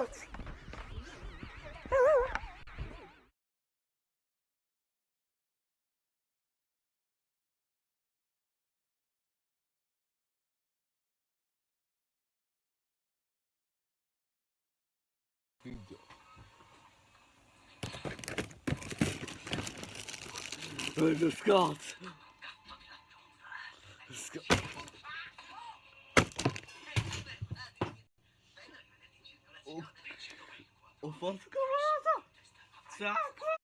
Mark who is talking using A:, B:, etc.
A: Video.
B: De skat. Skat. Of O Fofo começa! Saco!